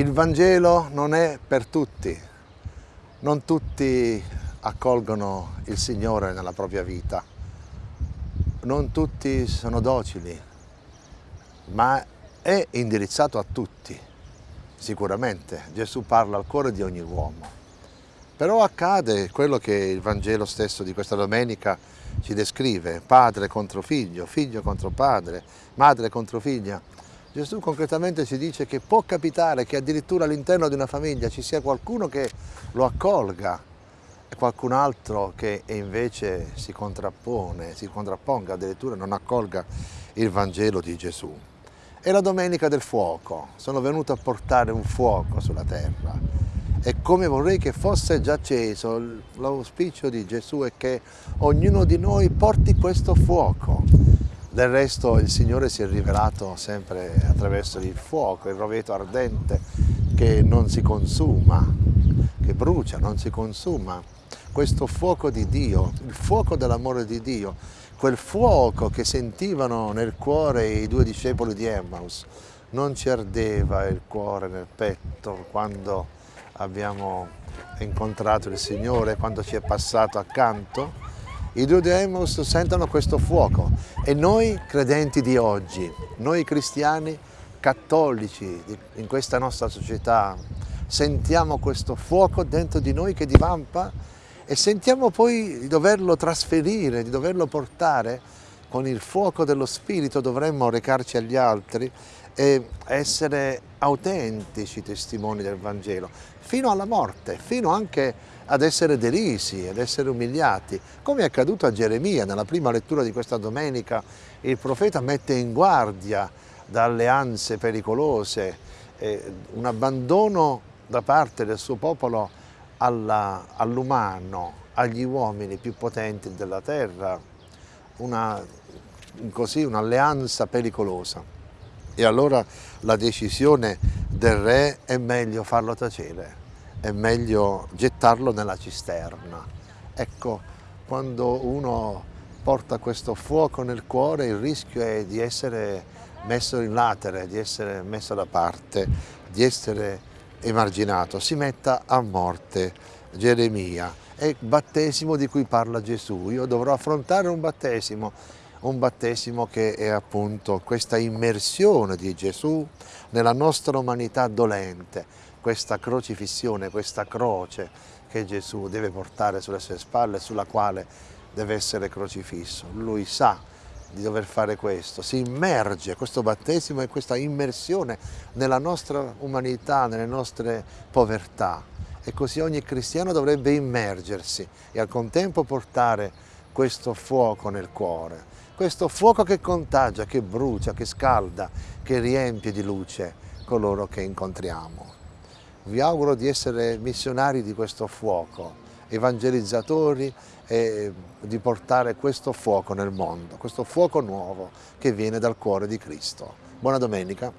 Il Vangelo non è per tutti, non tutti accolgono il Signore nella propria vita, non tutti sono docili, ma è indirizzato a tutti, sicuramente. Gesù parla al cuore di ogni uomo. Però accade quello che il Vangelo stesso di questa domenica ci descrive, padre contro figlio, figlio contro padre, madre contro figlia. Gesù concretamente ci dice che può capitare che addirittura all'interno di una famiglia ci sia qualcuno che lo accolga e qualcun altro che invece si contrappone, si contrapponga, addirittura non accolga il Vangelo di Gesù. È la domenica del fuoco, sono venuto a portare un fuoco sulla terra. E come vorrei che fosse già acceso, l'auspicio di Gesù è che ognuno di noi porti questo fuoco del resto il Signore si è rivelato sempre attraverso il fuoco, il roveto ardente che non si consuma, che brucia, non si consuma. Questo fuoco di Dio, il fuoco dell'amore di Dio, quel fuoco che sentivano nel cuore i due discepoli di Emmaus, non ci ardeva il cuore nel petto quando abbiamo incontrato il Signore, quando ci è passato accanto? I due di Emmaus sentono questo fuoco. E noi credenti di oggi, noi cristiani cattolici in questa nostra società, sentiamo questo fuoco dentro di noi che divampa e sentiamo poi di doverlo trasferire, di doverlo portare con il fuoco dello Spirito dovremmo recarci agli altri e essere autentici testimoni del Vangelo, fino alla morte, fino anche ad essere derisi, ad essere umiliati, come è accaduto a Geremia. Nella prima lettura di questa domenica, il profeta mette in guardia da alleanze pericolose, eh, un abbandono da parte del suo popolo all'umano, agli uomini più potenti della terra, un'alleanza pericolosa. E allora la decisione del re è meglio farlo tacere, è meglio gettarlo nella cisterna. Ecco, quando uno porta questo fuoco nel cuore il rischio è di essere messo in latere, di essere messo da parte, di essere emarginato. Si metta a morte Geremia. È il battesimo di cui parla Gesù. Io dovrò affrontare un battesimo un battesimo che è appunto questa immersione di Gesù nella nostra umanità dolente, questa crocifissione, questa croce che Gesù deve portare sulle sue spalle, sulla quale deve essere crocifisso. Lui sa di dover fare questo, si immerge, questo battesimo e questa immersione nella nostra umanità, nelle nostre povertà. E così ogni cristiano dovrebbe immergersi e al contempo portare questo fuoco nel cuore, questo fuoco che contagia, che brucia, che scalda, che riempie di luce coloro che incontriamo. Vi auguro di essere missionari di questo fuoco, evangelizzatori e di portare questo fuoco nel mondo, questo fuoco nuovo che viene dal cuore di Cristo. Buona domenica.